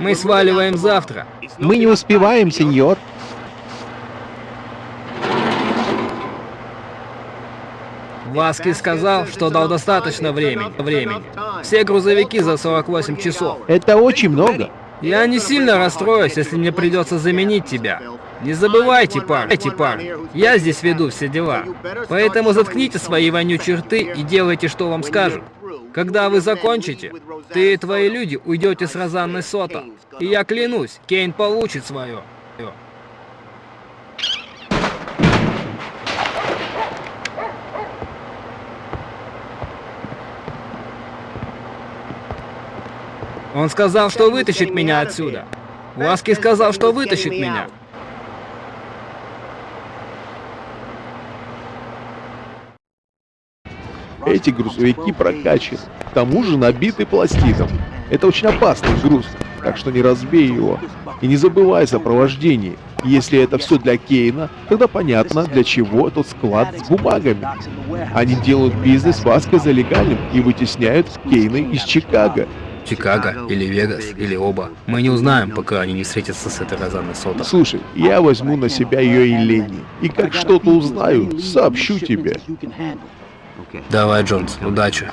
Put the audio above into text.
Мы сваливаем завтра. Мы не успеваем, сеньор. Васки сказал, что дал достаточно времени. времени. Все грузовики за 48 часов. Это очень много. Я не сильно расстроюсь, если мне придется заменить тебя. Не забывайте, парни, эти парни, я здесь веду все дела. Поэтому заткните свои вонючие рты и делайте, что вам скажут. Когда вы закончите, ты и твои люди уйдете с Розанной Сота. И я клянусь, Кейн получит свое. Он сказал, что вытащит меня отсюда. Ласки сказал, что вытащит меня. Эти грузовики прокачаны, к тому же набиты пластидом. Это очень опасный груз, так что не разбей его. И не забывай о сопровождении. Если это все для Кейна, тогда понятно, для чего этот склад с бумагами. Они делают бизнес Васка за легальным и вытесняют Кейна из Чикаго. Чикаго или Вегас, или оба. Мы не узнаем, пока они не встретятся с этой Розанной Сота. Слушай, я возьму на себя ее и Ленни. И как что-то узнаю, сообщу тебе. Давай, Джонс, удачи.